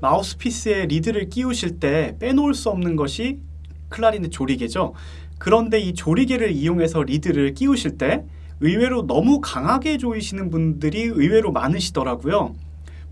마우스피스에 리드를 끼우실 때 빼놓을 수 없는 것이 클라리넷 조리개죠. 그런데 이 조리개를 이용해서 리드를 끼우실 때 의외로 너무 강하게 조이시는 분들이 의외로 많으시더라고요.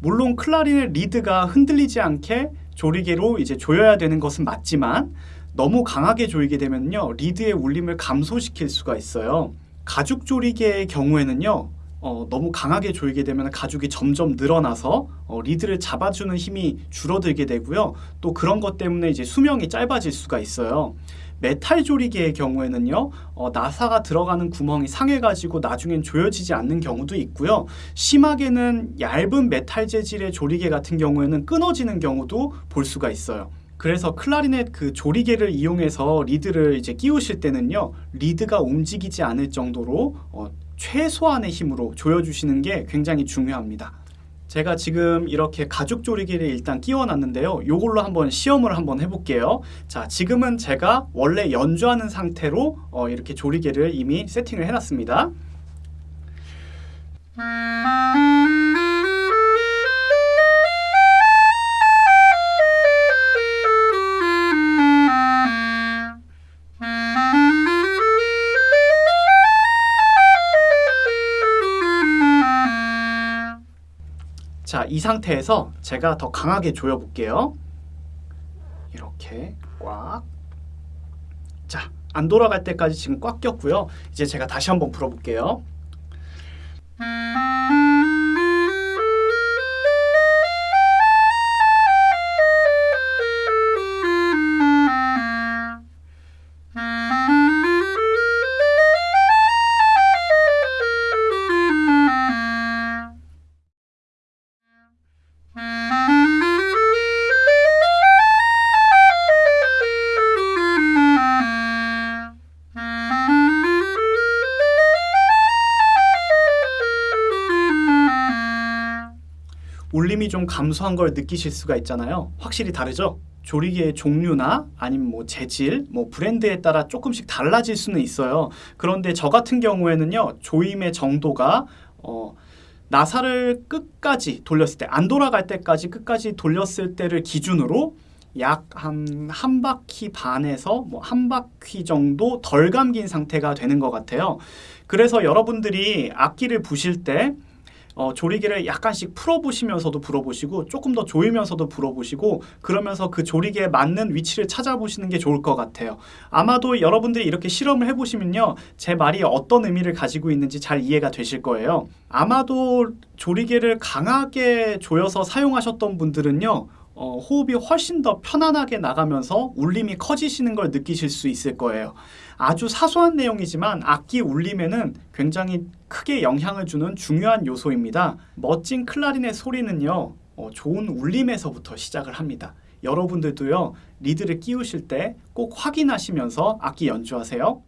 물론 클라리넷 리드가 흔들리지 않게 조리개로 이제 조여야 되는 것은 맞지만 너무 강하게 조이게 되면요 리드의 울림을 감소시킬 수가 있어요. 가죽 조리개의 경우에는요 어, 너무 강하게 조이게 되면 가죽이 점점 늘어나서 어, 리드를 잡아주는 힘이 줄어들게 되고요. 또 그런 것 때문에 이제 수명이 짧아질 수가 있어요. 메탈 조리개의 경우에는요 어, 나사가 들어가는 구멍이 상해가지고 나중엔 조여지지 않는 경우도 있고요 심하게는 얇은 메탈 재질의 조리개 같은 경우에는 끊어지는 경우도 볼 수가 있어요 그래서 클라리넷 그 조리개를 이용해서 리드를 이제 끼우실 때는요 리드가 움직이지 않을 정도로 어, 최소한의 힘으로 조여주시는 게 굉장히 중요합니다. 제가 지금 이렇게 가죽 조리개를 일단 끼워 놨는데요. 요걸로 한번 시험을 한번 해볼게요. 자 지금은 제가 원래 연주하는 상태로 어, 이렇게 조리개를 이미 세팅을 해 놨습니다 자, 이 상태에서 제가 더 강하게 조여 볼게요. 이렇게 꽉. 자, 안 돌아갈 때까지 지금 꽉 꼈고요. 이제 제가 다시 한번 불어 볼게요. 울림이 좀 감소한 걸 느끼실 수가 있잖아요. 확실히 다르죠? 조리개의 종류나 아니면 뭐 재질, 뭐 브랜드에 따라 조금씩 달라질 수는 있어요. 그런데 저 같은 경우에는요, 조임의 정도가 어, 나사를 끝까지 돌렸을 때, 안 돌아갈 때까지 끝까지 돌렸을 때를 기준으로 약한한 바퀴 반에서 뭐 한 바퀴 정도 덜 감긴 상태가 되는 것 같아요. 그래서 여러분들이 악기를 부실 때 어, 조리개를 약간씩 풀어보시면서도 불어보시고 조금 더 조이면서도 불어보시고 그러면서 그 조리개에 맞는 위치를 찾아보시는 게 좋을 것 같아요. 아마도 여러분들이 이렇게 실험을 해보시면요. 제 말이 어떤 의미를 가지고 있는지 잘 이해가 되실 거예요. 아마도 조리개를 강하게 조여서 사용하셨던 분들은요. 어, 호흡이 훨씬 더 편안하게 나가면서 울림이 커지시는 걸 느끼실 수 있을 거예요. 아주 사소한 내용이지만 악기 울림에는 굉장히 크게 영향을 주는 중요한 요소입니다. 멋진 클라리넷 소리는요. 어, 좋은 울림에서부터 시작을 합니다. 여러분들도요. 리드를 끼우실 때 꼭 확인하시면서 악기 연주하세요.